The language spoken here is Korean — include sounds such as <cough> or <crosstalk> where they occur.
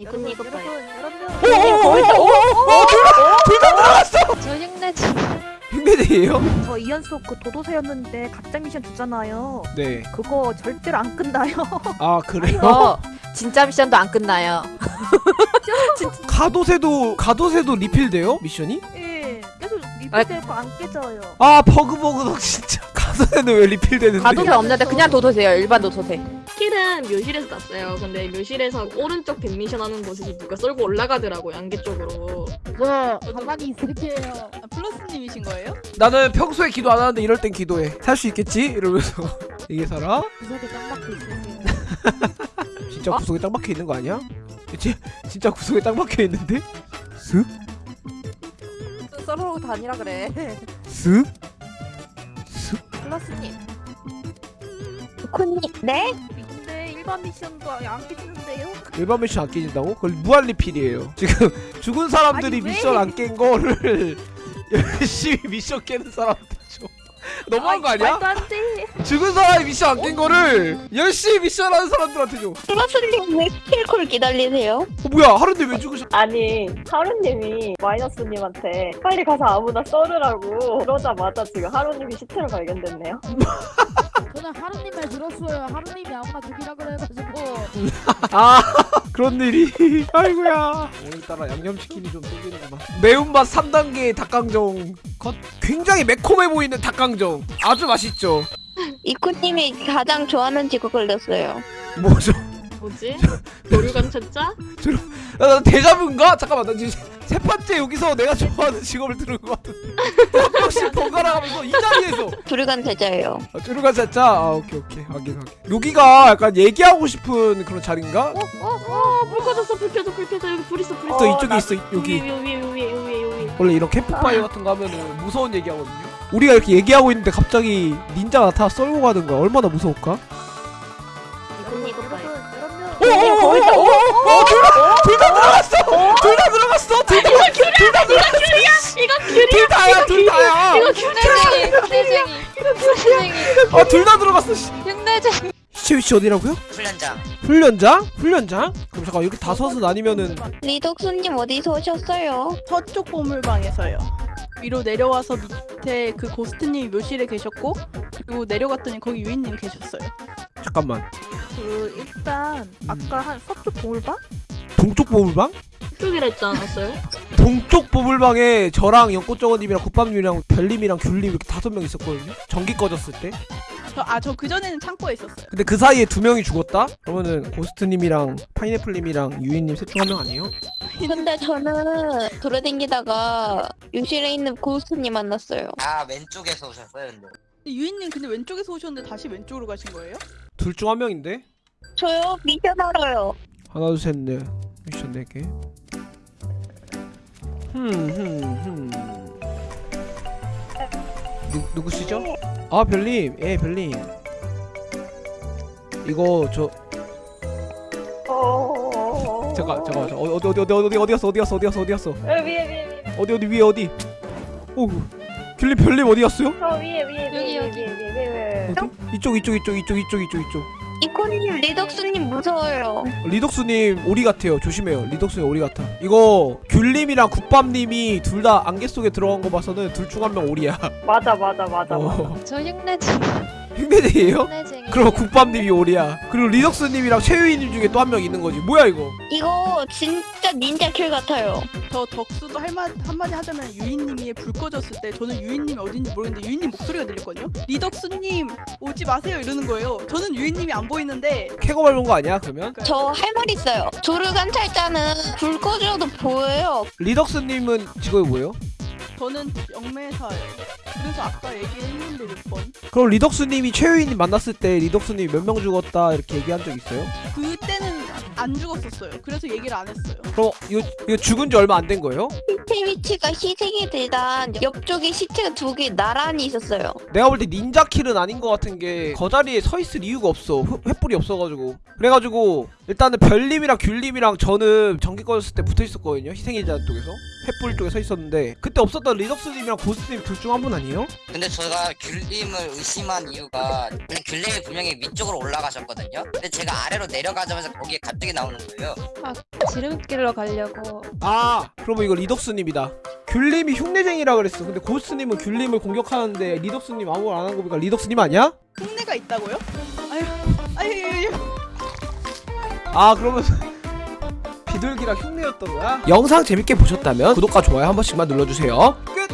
이건 이것 봐요. 둘다 들어갔어! 저 흉내지. 흉내쟁이에요? 저 이연속 그 도도새였는데 가짜 미션 주잖아요. 네. 그거 절대로 안 끝나요. 아 그래요? 어, 진짜 미션도 안 끝나요. 가도새도 가도새도 리필돼요? 미션이? 예, 계속 리필되고 안 깨져요. 아 버그버그덕 진짜 가도새는 왜 리필되는데? 가도새 없는데 그냥 도도새요. 일반 도도새. 킬은 묘실에서 났어요. 근데 묘실에서 오른쪽 뱀미션 하는 곳에 누가 썰고 올라가더라고요. 안개 쪽으로. 저 가만히 있을게요. 아, 플러스님이신 거예요? 나는 평소에 기도 안 하는데 이럴 땐 기도해. 살 수 있겠지? 이러면서 <laughs> 이게 살아? 구석에 딱 박혀 있을게요. <laughs> 진짜 어? 구석에 딱 박혀 있는 거 아니야? 그치? 진짜 구석에 딱 박혀 있는데? 쓱? 썰어 다니라 그래. 쓱? 플러스님. 코님, 네? 일반 미션도 안 깨지는데요? <laughs> 일반 미션 안 깨진다고? 그건 무한 리필이에요. <laughs> 지금 죽은 사람들이 아니, 왜? 미션 안 깬 거를 <laughs> 열심히 미션 깨는 사람들죠. 너무한 거 아니야? 말도 안 돼. 죽은 사람이 미션 안 깬 거를 열심히 미션 하는 사람들한테 줘. 어 플러스님 왜 kill cool 기다리세요? 뭐야 하루인데 왜 죽으셨? 아니 하루님이 마이너스님한테 빨리 가서 아무나 썰으라고 그러자마자 지금 하루님이 시체로 발견됐네요. 저는 하루님 말 들었어요. 하루님이 아무나 죽이라 그래가지고. 아 <laughs> 그런 일이. 아이고야. 오늘따라 양념치킨이 좀 땡기는구만 매운맛 3단계 닭강정. 컷 굉장히 매콤해 보이는 닭강정. 아주 맛있죠. <laughs> 이쿠님이 가장 좋아하는 직업 걸렸어요. 뭐죠? 뭐지? <laughs> 도류관 찾자? 아, 나 대자뷰인가? 잠깐만 나 지금 세 번째 여기서 내가 좋아하는 직업을 들은 것 같은데 한 명씩 번갈아 가면서 이 자리에서 두루간 대자예요. 아, 쭈루가 진짜 아 오케이 오케이 확인 확인 여기가 약간 얘기하고 싶은 그런 자리인가? 어? 어? 어? 불 꺼졌어 불 켜져 불 켜져 여기 불 있어 불 있어 또 이쪽에 있어 여기 위에 위에 위에 위에 위에 위에 원래 이런 캠프파이어 같은 거 하면은 무서운 얘기하거든요. 우리가 이렇게 얘기하고 있는데 갑자기 닌자가 나타나 썰고 가는 거야. 얼마나 무서울까? 이건 이것 봐요. 둘다 들어갔어. 둘 다 들어갔어. 둘다 들어갔어. 이거 귤이 둘 다야. 둘 다야. 이거 귤 흉내쟁이. 흉내쟁이. 흉내쟁이. 아둘 다 들어갔어. 씨. 흉내쟁이. 시체 위치 어디라고요? 훈련장 훈련장? 훈련장? 그럼 잠깐 이렇게 다섯은 아니면은 리덕수님 어디서 오셨어요? 서쪽 보물방에서요. 위로 내려와서 밑에 그 고스트님이 묘실에 계셨고 그리고 내려갔더니 거기 유인님 계셨어요. 잠깐만. 그 일단 아까 한 서쪽 보물방? 동쪽 보물방? 쪽이라 했지 않았어요? 동쪽 보물방에 저랑 연꽃정원님이랑 국밥님이랑 별님이랑 귤님 이렇게 다섯 명 있었거든요. 전기 꺼졌을 때. 아저 그 전에는 창고에 있었어요. 근데 그 사이에 두 명이 죽었다? 그러면은 고스트님이랑 파인애플님이랑 유인님 셋 중 한 명 아니에요? 근데 저는 돌아다니다가 묘실에 있는 고스트님 만났어요. 아 왼쪽에서 오셨어요 근데 유인님 근데 왼쪽에서 오셨는데 다시 왼쪽으로 가신 거예요? 둘 중 한 명인데? 저요? 미션 알아요. 하나 둘셋넷. 미션 4개. 흠흠흠. 누, 누구시죠? 아 별님. 예 별님. 이거 저 어... 잠깐 잠깐 잠깐. 어디 어디 어디 어디 어디 갔어? 어디 갔어? 어디 갔어? 어디 갔어? 어, 위에 위에 위에 어디 어디 위에 어디? 오 귤님 별님 어디 갔어요? 저 위에 위에 여기, 위에 여기. 위에 위에 위에 위에 어디? 이쪽 이쪽 이쪽 이쪽 이쪽 이쪽 이쪽 이쿠님 리덕수님 무서워요. 리덕수님 오리 같아요 조심해요 리덕수님 오리 같아 이거 귤님이랑 국밥님이 둘 다 안개 속에 들어간 거 봐서는 둘 중 한 명 오리야 맞아 <laughs> 맞아 맞아 맞아. 어. 저 흉내쟁이. 흉내쟁이에요? 흉내쟁이. 그럼 국밥님이 오리야 그리고 리덕스님이랑 최유희님 중에 또 한 명 있는 거지 뭐야 이거 이거 진짜 닌자 kill 같아요. 저 덕수도 할마 한마디 하자면 유인님이 불 꺼졌을 때 저는 유인님이 어딘지 모르겠는데 유인님 목소리가 들렸거든요. 리덕수님 오지 마세요 이러는 거예요. 저는 유인님이 안 보이는 데 캐고 밟은 거 아니야 그러면? 저 할 말 있어요. 두루간 탈자는 불 꺼져도 보여요. 리덕스님은 직업이 뭐예요? 저는 영매사예요. 그래서 아까 얘기했는데 몇 번. 그럼 리덕스님이 최유희님 만났을 때 리덕스님이 몇 명 죽었다 이렇게 얘기한 적 있어요? 그때는 안 죽었었어요. 그래서 얘기를 안 했어요. 그럼 이거, 이거 죽은 지 얼마 안 된 거예요? 위치가 희생이 되단 옆쪽에 시체가 두 개 나란히 있었어요. 내가 볼 때 닌자킬은 아닌 것 같은 게 거자리에 서 있을 이유가 없어 횃- 횃불이 없어가지고 그래가지고 일단은 별님이랑 귤님이랑 저는 전기 꺼졌을 때 붙어 있었거든요 희생의자 쪽에서 횃불 쪽에 서 있었는데 그때 없었던 리덕스님이랑 고스님 둘 중 한 분 아니에요? 근데 제가 귤님을 의심한 이유가 근데 귤님이 분명히 위쪽으로 올라가셨거든요. 근데 제가 아래로 내려가자마자 거기에 갑자기 나오는 거예요. 지름길로 가려고. 아 그러면 이거 리덕스님이다 귤님이 흉내쟁이라 그랬어 근데 고스님은 귤님을 공격하는데 리덕스님 아무 말 안 한 거 보니까 리덕스님 아니야? 흉내가 있다고요? 아유. 아 그러면 <laughs> 비둘기랑 흉내였던 거야? 영상 재밌게 보셨다면 구독과 좋아요 한 번씩만 눌러주세요 끝!